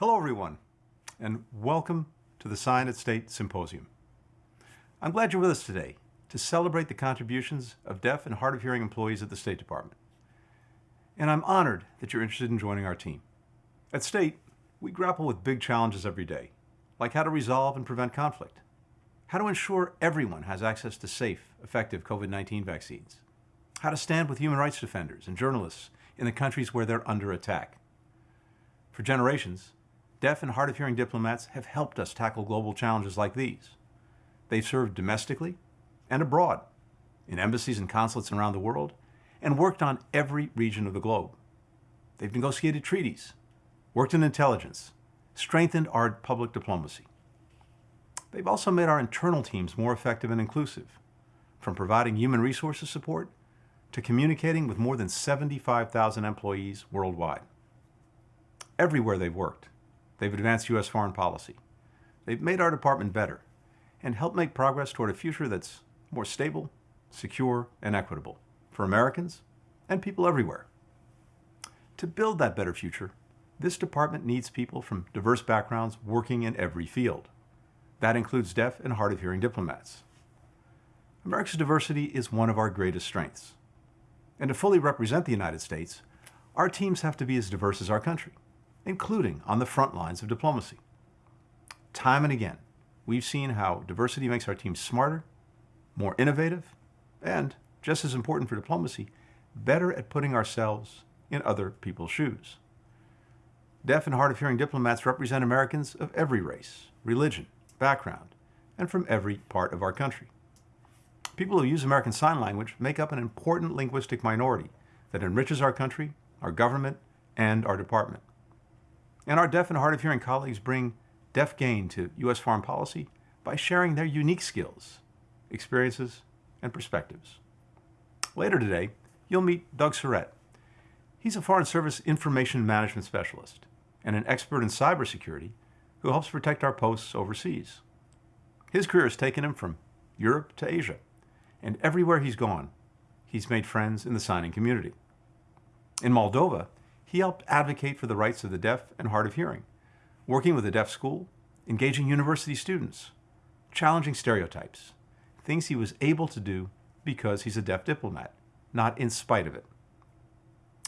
Hello, everyone, and welcome to the Sign at State Symposium. I'm glad you're with us today to celebrate the contributions of deaf and hard of hearing employees at the State Department. And I'm honored that you're interested in joining our team. At State, we grapple with big challenges every day, like how to resolve and prevent conflict, how to ensure everyone has access to safe, effective COVID-19 vaccines, how to stand with human rights defenders and journalists in the countries where they're under attack. For generations, deaf and hard of hearing diplomats have helped us tackle global challenges like these. They've served domestically and abroad, in embassies and consulates around the world, and worked on every region of the globe. They've negotiated treaties, worked in intelligence, strengthened our public diplomacy. They've also made our internal teams more effective and inclusive, from providing human resources support to communicating with more than 75,000 employees worldwide. Everywhere they've worked, they've advanced U.S. foreign policy. They've made our department better and helped make progress toward a future that's more stable, secure, and equitable for Americans and people everywhere. To build that better future, this department needs people from diverse backgrounds working in every field. That includes deaf and hard of hearing diplomats. America's diversity is one of our greatest strengths. And to fully represent the United States, our teams have to be as diverse as our country, including on the front lines of diplomacy. Time and again, we've seen how diversity makes our teams smarter, more innovative, and, just as important for diplomacy, better at putting ourselves in other people's shoes. Deaf and hard of hearing diplomats represent Americans of every race, religion, background, and from every part of our country. People who use American Sign Language make up an important linguistic minority that enriches our country, our government, and our department. And our deaf and hard of hearing colleagues bring deaf gain to U.S. foreign policy by sharing their unique skills, experiences, and perspectives. Later today, you'll meet Doug Surrett. He's a Foreign Service Information Management Specialist and an expert in cybersecurity who helps protect our posts overseas. His career has taken him from Europe to Asia, and everywhere he's gone, he's made friends in the signing community. In Moldova, he helped advocate for the rights of the deaf and hard of hearing, working with a deaf school, engaging university students, challenging stereotypes, things he was able to do because he's a deaf diplomat, not in spite of it.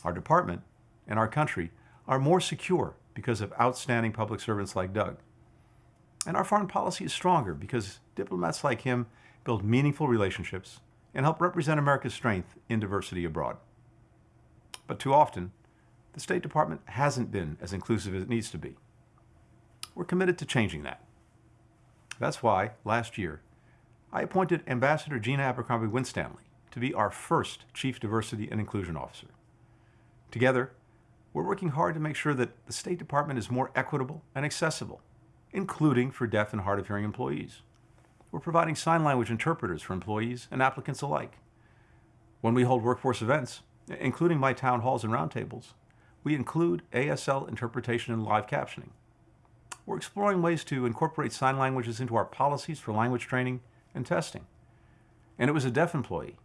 Our department and our country are more secure because of outstanding public servants like Doug. And our foreign policy is stronger because diplomats like him build meaningful relationships and help represent America's strength in diversity abroad. But too often, the State Department hasn't been as inclusive as it needs to be. We're committed to changing that. That's why, last year, I appointed Ambassador Gina Abercrombie Winstanley to be our first Chief Diversity and Inclusion Officer. Together, we're working hard to make sure that the State Department is more equitable and accessible, including for deaf and hard of hearing employees. We're providing sign language interpreters for employees and applicants alike. When we hold workforce events, including my town halls and roundtables, we include ASL interpretation and live captioning. We're exploring ways to incorporate sign languages into our policies for language training and testing. And it was a deaf employee,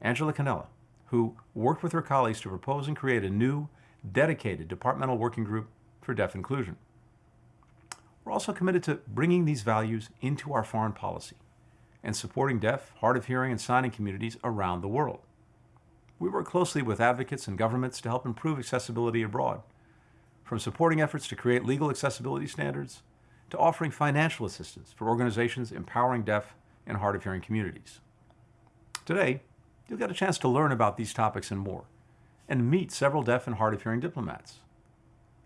Angela Canella, who worked with her colleagues to propose and create a new, dedicated departmental working group for deaf inclusion. We're also committed to bringing these values into our foreign policy and supporting deaf, hard of hearing, and signing communities around the world. We work closely with advocates and governments to help improve accessibility abroad, from supporting efforts to create legal accessibility standards to offering financial assistance for organizations empowering deaf and hard of hearing communities. Today, you'll get a chance to learn about these topics and more, and meet several deaf and hard of hearing diplomats.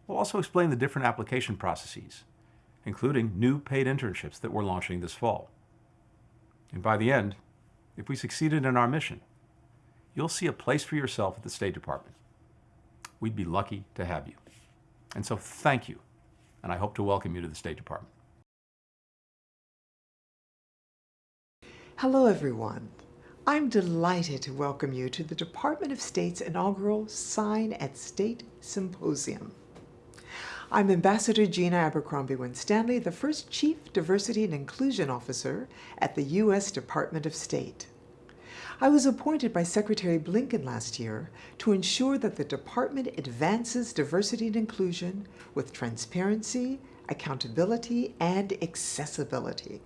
We'll also explain the different application processes, including new paid internships that we're launching this fall. And by the end, if we succeeded in our mission, you'll see a place for yourself at the State Department. We'd be lucky to have you. And so thank you, and I hope to welcome you to the State Department. Hello, everyone. I'm delighted to welcome you to the Department of State's inaugural Sign at State Symposium. I'm Ambassador Gina Abercrombie Winstanley, the first Chief Diversity and Inclusion Officer at the U.S. Department of State. I was appointed by Secretary Blinken last year to ensure that the department advances diversity and inclusion with transparency, accountability, and accessibility.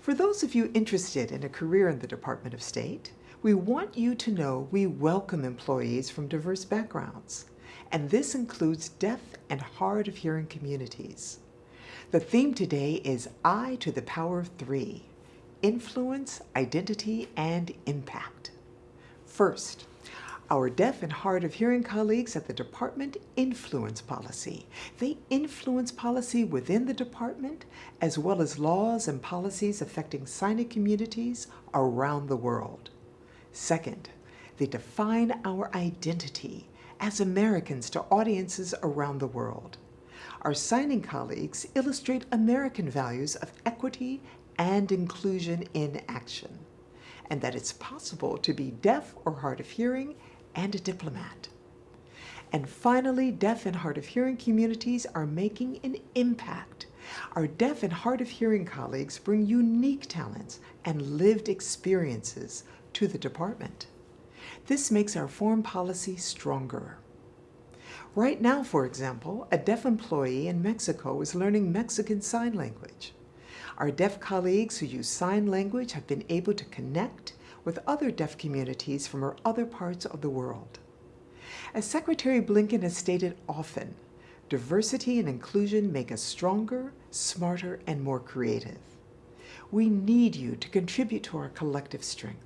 For those of you interested in a career in the Department of State, we want you to know we welcome employees from diverse backgrounds, and this includes deaf and hard of hearing communities. The theme today is I to the power of three, influence, identity, and impact. First, our deaf and hard of hearing colleagues at the department influence policy. They influence policy within the department as well as laws and policies affecting signing communities around the world. Second, they define our identity as Americans to audiences around the world. Our signing colleagues illustrate American values of equity and inclusion in action, and that it's possible to be deaf or hard of hearing and a diplomat. And finally, deaf and hard of hearing communities are making an impact. Our deaf and hard of hearing colleagues bring unique talents and lived experiences to the department. This makes our foreign policy stronger. Right now, for example, a deaf employee in Mexico is learning Mexican Sign Language. Our deaf colleagues who use sign language have been able to connect with other deaf communities from other parts of the world. As Secretary Blinken has stated often, diversity and inclusion make us stronger, smarter, and more creative. We need you to contribute to our collective strength.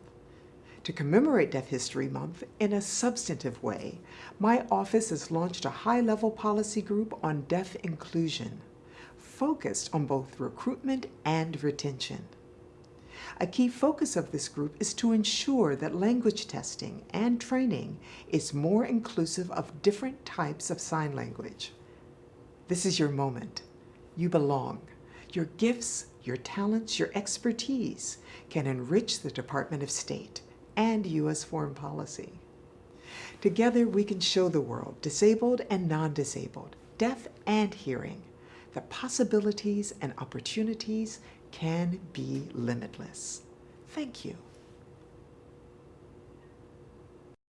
To commemorate Deaf History Month in a substantive way, my office has launched a high-level policy group on deaf inclusion, focused on both recruitment and retention. A key focus of this group is to ensure that language testing and training is more inclusive of different types of sign language. This is your moment. You belong. Your gifts, your talents, your expertise can enrich the Department of State and U.S. foreign policy. Together, we can show the world, disabled and non-disabled, deaf and hearing, the possibilities and opportunities can be limitless. Thank you.